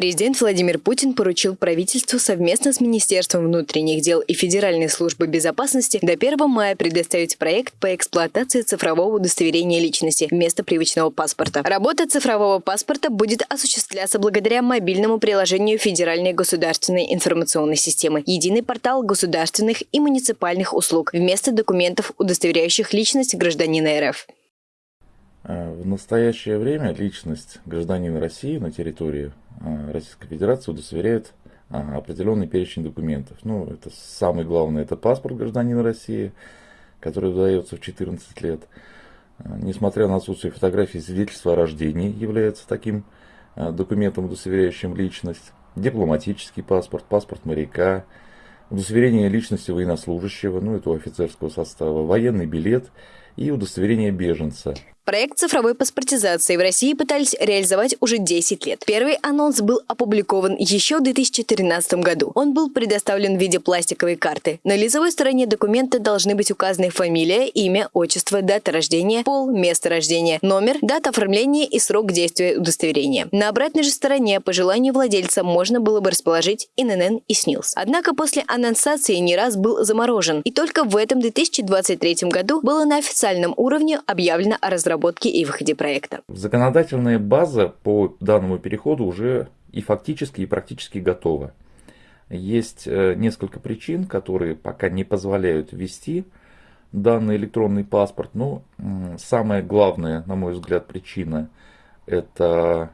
Президент Владимир Путин поручил правительству совместно с Министерством внутренних дел и Федеральной службой безопасности до 1 мая предоставить проект по эксплуатации цифрового удостоверения личности вместо привычного паспорта. Работа цифрового паспорта будет осуществляться благодаря мобильному приложению Федеральной государственной информационной системы «Единый портал государственных и муниципальных услуг» вместо документов, удостоверяющих личность гражданина РФ. Э, в настоящее время личность гражданина России на территории Российской Федерации удостоверяет э, определенный перечень документов. Ну, это самое главное, это паспорт гражданина России, который выдается в 14 лет. Несмотря на отсутствие фотографии, свидетельство о рождении является таким документом, удостоверяющим личность. Дипломатический паспорт, паспорт моряка, удостоверение личности военнослужащего, ну это у офицерского состава, военный билет и удостоверение беженца. Проект цифровой паспортизации в России пытались реализовать уже 10 лет. Первый анонс был опубликован еще в 2013 году. Он был предоставлен в виде пластиковой карты. На лицевой стороне документа должны быть указаны фамилия, имя, отчество, дата рождения, пол, место рождения, номер, дата оформления и срок действия удостоверения. На обратной же стороне по желанию владельца можно было бы расположить ИНН и СНИЛС. Однако после анонсации не раз был заморожен. И только в этом 2023 году было на официальном уровне объявлено о разработке разработке и выходе проекта. Законодательная база по данному переходу уже и фактически, и практически готова. Есть э, несколько причин, которые пока не позволяют ввести данный электронный паспорт. Но самая главная, на мой взгляд, причина – это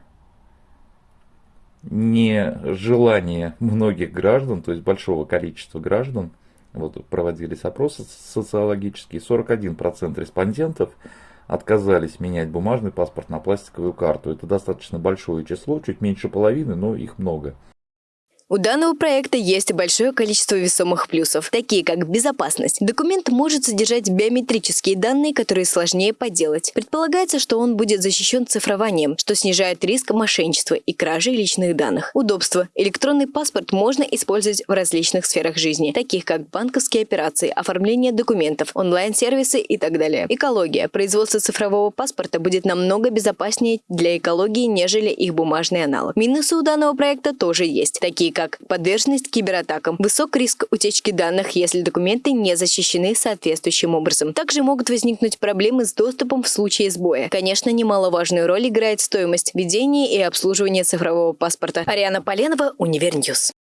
нежелание многих граждан, то есть большого количества граждан, вот проводились опросы социологические, 41% респондентов отказались менять бумажный паспорт на пластиковую карту. Это достаточно большое число, чуть меньше половины, но их много. У данного проекта есть большое количество весомых плюсов, такие как безопасность. Документ может содержать биометрические данные, которые сложнее подделать. Предполагается, что он будет защищен цифрованием, что снижает риск мошенничества и кражи личных данных. Удобство. Электронный паспорт можно использовать в различных сферах жизни, таких как банковские операции, оформление документов, онлайн-сервисы и так далее. Экология. Производство цифрового паспорта будет намного безопаснее для экологии, нежели их бумажный аналог. Минусы у данного проекта тоже есть, такие как подверженность кибератакам, высок риск утечки данных, если документы не защищены соответствующим образом. Также могут возникнуть проблемы с доступом в случае сбоя. Конечно, немаловажную роль играет стоимость ведения и обслуживания цифрового паспорта. Ариана Поленова, Univer News.